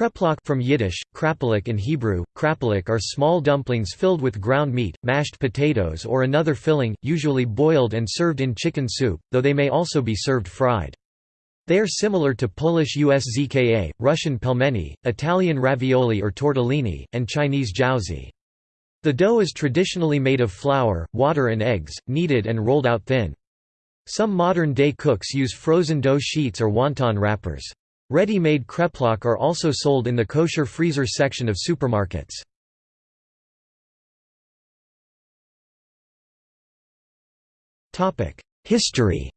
Kreplach from Yiddish, krapalik in Hebrew, krapalik are small dumplings filled with ground meat, mashed potatoes or another filling, usually boiled and served in chicken soup, though they may also be served fried. They are similar to Polish uszka, Russian pelmeni, Italian ravioli or tortellini, and Chinese jiaozi. The dough is traditionally made of flour, water and eggs, kneaded and rolled out thin. Some modern-day cooks use frozen dough sheets or wonton wrappers. Ready-made kreplach are also sold in the kosher freezer section of supermarkets. History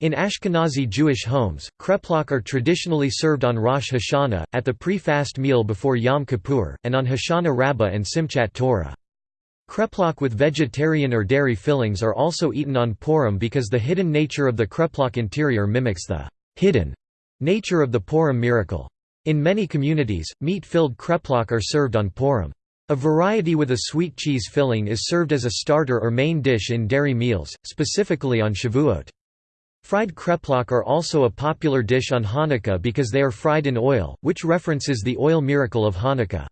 In Ashkenazi Jewish homes, kreplach are traditionally served on Rosh Hashanah, at the pre-fast meal before Yom Kippur, and on Hoshana Rabbah and Simchat Torah. Kreplach with vegetarian or dairy fillings are also eaten on Purim because the hidden nature of the kreplach interior mimics the hidden nature of the Purim miracle. In many communities, meat-filled kreplach are served on Purim. A variety with a sweet cheese filling is served as a starter or main dish in dairy meals, specifically on Shavuot. Fried kreplach are also a popular dish on Hanukkah because they are fried in oil, which references the oil miracle of Hanukkah.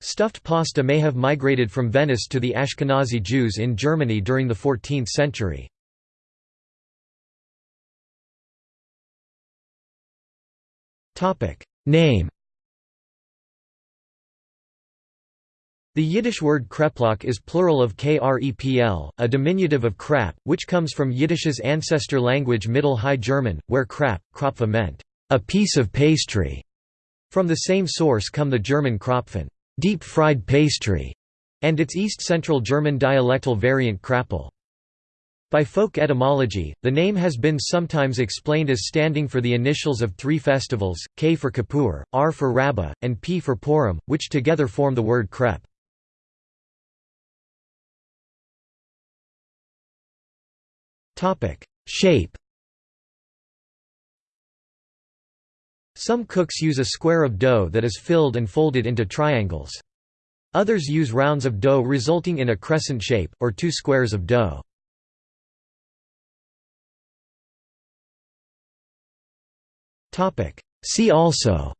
Stuffed pasta may have migrated from Venice to the Ashkenazi Jews in Germany during the 14th century. Name The Yiddish word kreplach is plural of krepl, a diminutive of krap, which comes from Yiddish's ancestor language Middle High German, where krap, krapfe meant, a piece of pastry. From the same source come the German Krapfen deep-fried pastry, and its East Central German dialectal variant Krappel. By folk etymology, the name has been sometimes explained as standing for the initials of three festivals, K for Kippur, R for Rabbah, and P for Purim, which together form the word krep. Shape Some cooks use a square of dough that is filled and folded into triangles. Others use rounds of dough resulting in a crescent shape, or two squares of dough. See also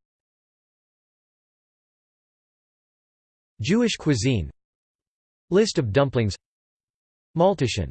Jewish cuisine List of dumplings Maultaschen